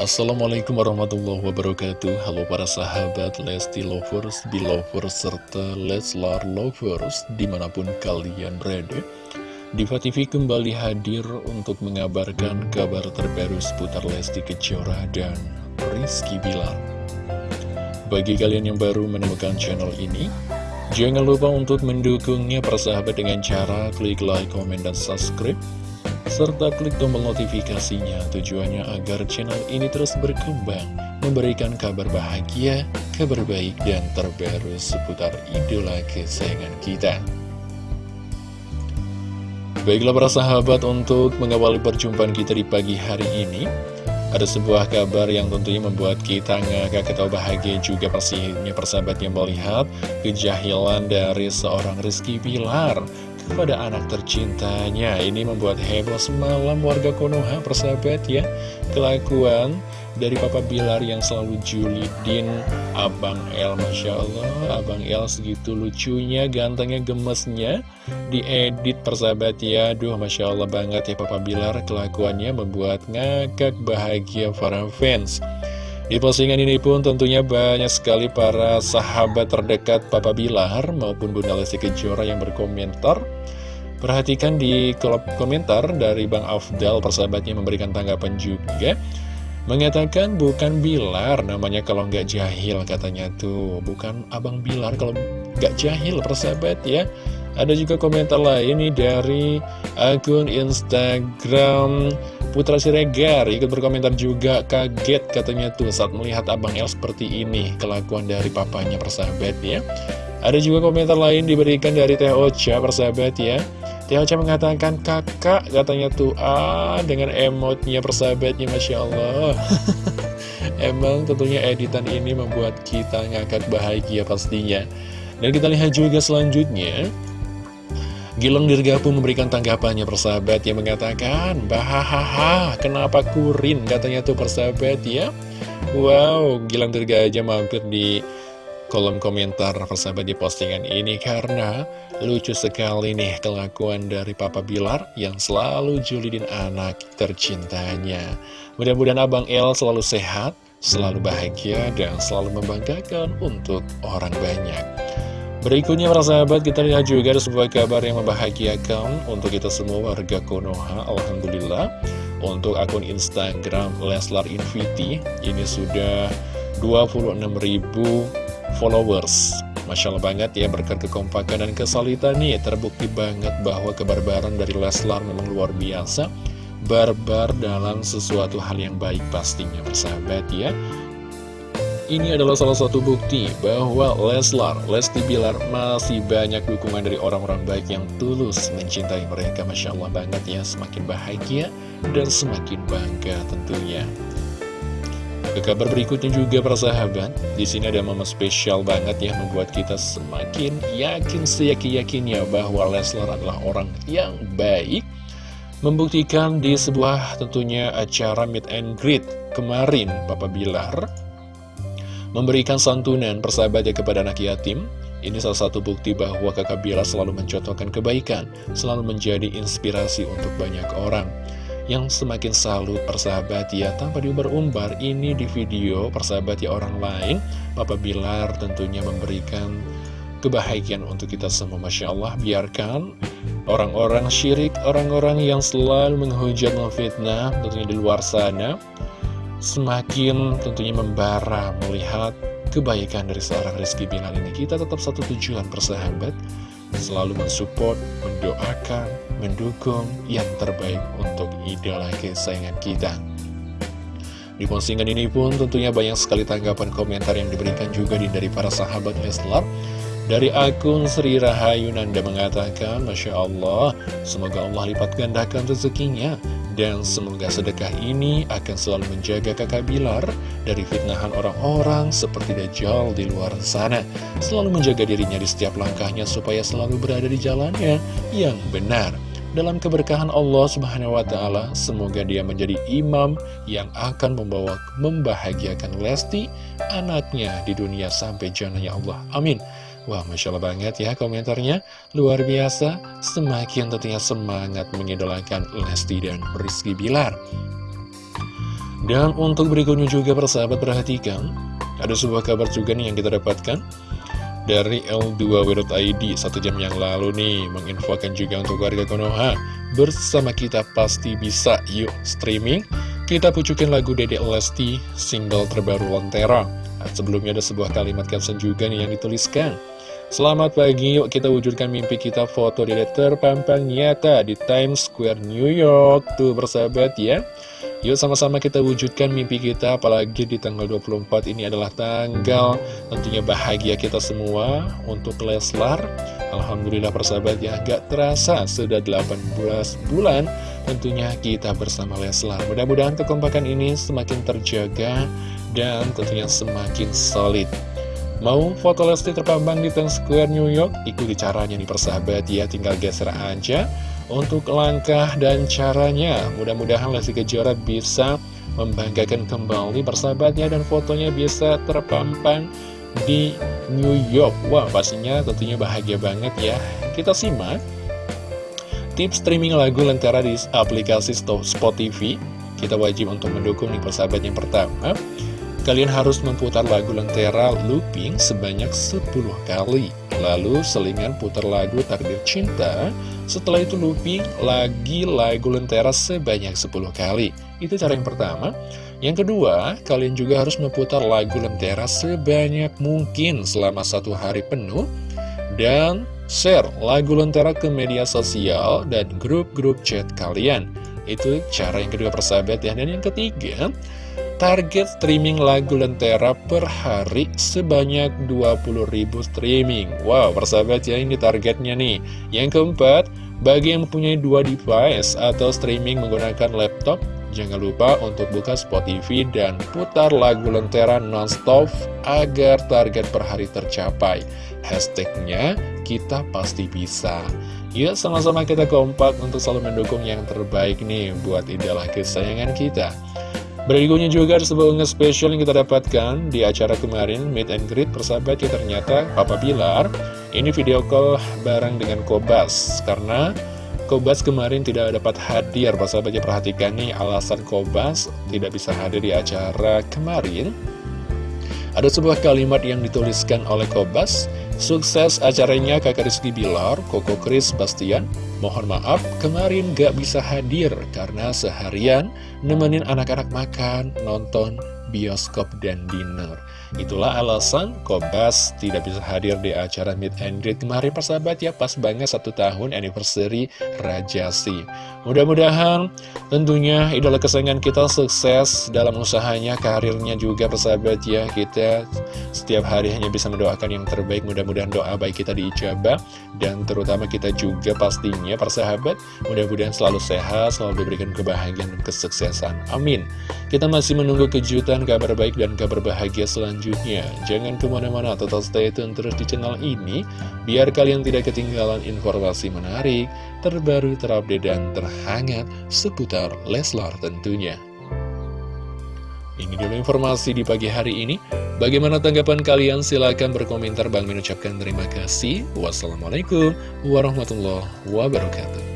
Assalamualaikum warahmatullahi wabarakatuh. Halo para sahabat Lesti Lovers, Belovers, serta Leslar Lovers Di mana pun kalian berada. Diva TV kembali hadir untuk mengabarkan kabar terbaru seputar Lesti Kejora dan Rizky Bilar. Bagi kalian yang baru menemukan channel ini Jangan lupa untuk mendukungnya persahabat dengan cara klik like, komen, dan subscribe serta klik tombol notifikasinya tujuannya agar channel ini terus berkembang, memberikan kabar bahagia, kabar baik, dan terbaru seputar idola kesayangan kita. Baiklah para sahabat untuk mengawali perjumpaan kita di pagi hari ini Ada sebuah kabar yang tentunya membuat kita ngakak ketawa bahagia juga pastinya persahabat yang melihat Kejahilan dari seorang Rizky Pilar kepada anak tercintanya. Ini membuat heboh semalam warga Konoha persahabat ya. Kelakuan dari Papa Bilar yang selalu julidin Abang El Masya Allah. Abang El segitu lucunya, gantengnya, gemesnya. Diedit persahabat ya. Duh Masya Allah banget ya Papa Bilar. Kelakuannya membuat ngakak bahagia para fans di postingan ini pun tentunya banyak sekali para sahabat terdekat Papa Bilar maupun Bunda Lesti Kejora yang berkomentar. Perhatikan di kolom komentar dari Bang Afdal persahabatnya memberikan tanggapan juga. Mengatakan bukan Bilar namanya kalau nggak jahil katanya tuh. Bukan Abang Bilar kalau nggak jahil persahabat ya. Ada juga komentar lain nih dari akun Instagram Putra Siregar ikut berkomentar juga kaget katanya tuh saat melihat Abang El seperti ini kelakuan dari papanya persahabat ya. Ada juga komentar lain diberikan dari Teh Ocha persahabat ya. Teh Ocha mengatakan kakak katanya tuh ah dengan emotnya persahabatnya Masya Allah. Emang tentunya editan ini membuat kita ngakak bahagia pastinya. Dan kita lihat juga selanjutnya Gilang Dirgapu memberikan tanggapannya persahabat yang mengatakan Bahahaha kenapa kurin? Katanya tuh persahabat ya. Wow Gilang Dirgaja mampir di kolom komentar persahabat di postingan ini. Karena lucu sekali nih kelakuan dari Papa Bilar yang selalu julidin anak tercintanya. Mudah-mudahan Abang El selalu sehat, selalu bahagia dan selalu membanggakan untuk orang banyak Berikutnya para sahabat kita lihat juga ada sebuah kabar yang membahagiakan untuk kita semua warga Konoha Alhamdulillah. Untuk akun Instagram Leslar Inviti ini sudah 26.000 followers. Masya Allah banget ya berkat kekompakan dan kesalitan nih Terbukti banget bahwa kebarbaran dari Leslar memang luar biasa. Barbar dalam sesuatu hal yang baik pastinya persahabat ya ini adalah salah satu bukti bahwa Leslar, Lesti Bilar masih banyak dukungan dari orang-orang baik yang tulus mencintai mereka. Masya Allah banget ya, semakin bahagia dan semakin bangga tentunya. Ke kabar berikutnya juga para sahabat, di sini ada momen spesial banget ya membuat kita semakin yakin seyakin-yakinnya bahwa Leslar adalah orang yang baik. Membuktikan di sebuah tentunya acara meet and greet kemarin Bapak Bilar Memberikan santunan persahabatnya kepada anak yatim Ini salah satu bukti bahwa kakak Bila selalu mencontohkan kebaikan Selalu menjadi inspirasi untuk banyak orang. Yang semakin salut persahabat ya Tanpa diumbar-umbar Ini di video persahabat ya orang lain Papa Bilar tentunya memberikan kebahagiaan untuk kita semua. Masya Allah biarkan orang-orang syirik Orang-orang yang selalu menghujat memfitnah Tentunya di luar sana semakin tentunya membara melihat kebaikan dari seorang Rizky Bilar ini. Kita tetap satu tujuan persahabat, selalu mensupport, mendoakan, mendukung yang terbaik untuk idola kesayangan kita. Di postingan ini pun tentunya banyak sekali tanggapan komentar yang diberikan juga dari para sahabat Leslar. Dari akun Sri Rahayu Nanda mengatakan, Masya Allah, semoga Allah lipat gandakan rezekinya dan semoga sedekah ini akan selalu menjaga kakak Bilar dari fitnahan orang-orang seperti Dajjal di luar sana. Selalu menjaga dirinya di setiap langkahnya supaya selalu berada di jalannya yang benar. Dalam keberkahan Allah subhanahu wa ta'ala, semoga dia menjadi imam yang akan membawa membahagiakan Lesti, anaknya di dunia sampai jannahnya Allah. Amin. Wah, Masya Allah banget ya komentarnya. Luar biasa, semakin tentunya semangat mengidolakan Lesti dan Rizky Bilar. Dan untuk berikutnya juga persahabat perhatikan. Ada sebuah kabar juga nih yang kita dapatkan Dari L2W.id Satu jam yang lalu nih. Menginfokan juga untuk warga Konoha. Bersama kita pasti bisa Yuk streaming. Kita pucukin lagu Dede Lesti Single terbaru Lantera nah, Sebelumnya ada sebuah kalimat caption juga nih yang dituliskan Selamat pagi, yuk kita wujudkan mimpi kita foto di terpampang nyata di Times Square New York. Tuh bersahabat ya. Yuk sama-sama kita wujudkan mimpi kita apalagi di tanggal 24 ini adalah tanggal tentunya bahagia kita semua untuk Leslar. Alhamdulillah persahabat ya gak terasa sudah 18 bulan tentunya kita bersama Leslar. Mudah-mudahan kekompakan ini semakin terjaga dan tentunya semakin solid Mau foto Lesti terpampang di Times Square New York? Ikuti caranya nih persahabat ya, tinggal geser aja untuk langkah dan caranya. Mudah-mudahan Lesti Kejora bisa membanggakan kembali persahabatnya dan fotonya bisa terpampang di New York. Wah, pastinya tentunya bahagia banget ya. Kita simak tips streaming lagu Lentera di aplikasi Spot TV. Kita wajib untuk mendukung nih persahabat yang pertama. Kalian harus memutar lagu Lentera looping sebanyak 10 kali. Lalu selingan putar lagu Takdir Cinta. Setelah itu looping lagi lagu Lentera sebanyak 10 kali. Itu cara yang pertama. Yang kedua, kalian juga harus memutar lagu Lentera sebanyak mungkin selama satu hari penuh. Dan share lagu Lentera ke media sosial dan grup-grup chat kalian. Itu cara yang kedua persahabat ya. Dan yang ketiga, Target streaming lagu Lentera per hari sebanyak 20.000 streaming. Wow, persahabat ya ini targetnya nih. Yang keempat, bagi yang mempunyai dua device atau streaming menggunakan laptop Jangan lupa untuk buka Spotify dan putar lagu Lentera nonstop agar target per hari tercapai. Hashtagnya kita pasti bisa. Yuk sama-sama kita kompak untuk selalu mendukung yang terbaik nih buat idola kesayangan kita Berikutnya juga ada sebuah spesial yang kita dapatkan di acara kemarin Meet and Greet persahabat ya ternyata Papa Bilar ini video call bareng dengan Kobas. Karena Kobas kemarin tidak dapat hadir persahabat ya perhatikan nih alasan Kobas tidak bisa hadir di acara kemarin ada sebuah kalimat yang dituliskan oleh Kobas Sukses acaranya kakak Rizky Bilar, Koko Kris Bastian Mohon maaf, kemarin gak bisa hadir karena seharian nemenin anak-anak makan, nonton, bioskop, dan dinner. Itulah alasan Kobas tidak bisa hadir di acara Meet and Greet kemarin persahabat ya pas banget satu tahun anniversary Rajasi. Mudah-mudahan tentunya idola kesayangan kita sukses dalam usahanya, karirnya juga persahabat ya. Kita setiap hari hanya bisa mendoakan yang terbaik, mudah-mudahan doa baik kita diijabah dan terutama kita juga pastinya persahabat mudah-mudahan selalu sehat, selalu diberikan kebahagiaan dan kesuksesan. Amin. Kita masih menunggu kejutan, kabar baik dan kabar bahagia selanjutnya selanjutnya. Jangan ke mana-mana, tetap stay tune terus di channel ini, biar kalian tidak ketinggalan informasi menarik, terbaru, terupdate, dan terhangat seputar Leslar tentunya. Ini dulu informasi di pagi hari ini. Bagaimana tanggapan kalian? Silahkan berkomentar. Bang mengucapkan terima kasih. Wassalamualaikum warahmatullahi wabarakatuh.